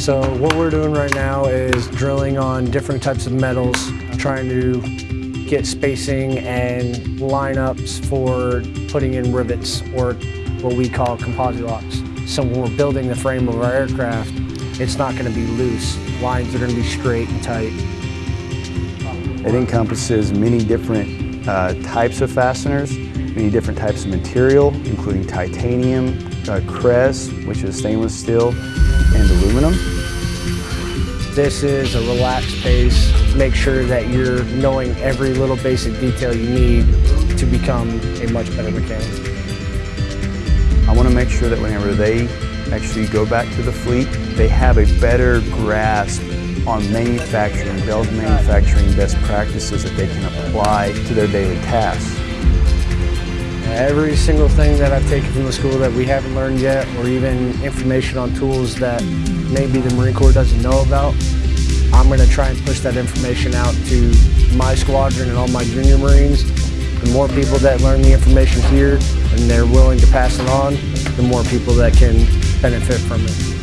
So what we're doing right now is drilling on different types of metals, trying to get spacing and lineups for putting in rivets or what we call composite locks. So when we're building the frame of our aircraft, it's not going to be loose. Lines are going to be straight and tight. It encompasses many different uh, types of fasteners, many different types of material, including titanium, uh, Cres, which is stainless steel, and aluminum. This is a relaxed pace. Make sure that you're knowing every little basic detail you need to become a much better mechanic. I want to make sure that whenever they actually go back to the fleet, they have a better grasp on manufacturing, Bell's manufacturing best practices that they can apply to their daily tasks. Every single thing that I've taken from the school that we haven't learned yet, or even information on tools that maybe the Marine Corps doesn't know about, I'm going to try and push that information out to my squadron and all my junior Marines. The more people that learn the information here and they're willing to pass it on, the more people that can benefit from it.